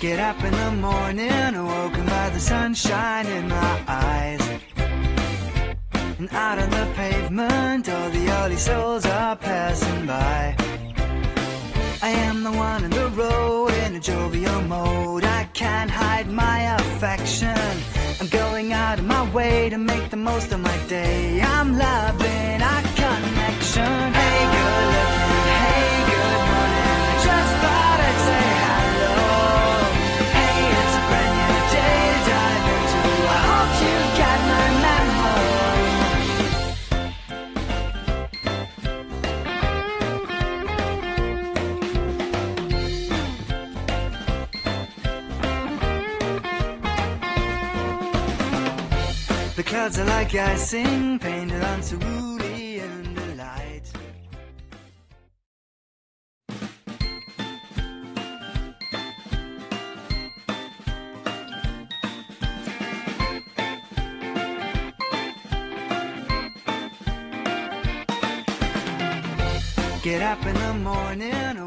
Get up in the morning, awoken by the sunshine in my eyes. And out on the pavement, all the early souls are passing by. I am the one in the road in a jovial mode. I can't hide my affection. I'm going out of my way to make the most of my day. The clouds are like icing, painted on cerulean delight. Get up in the morning,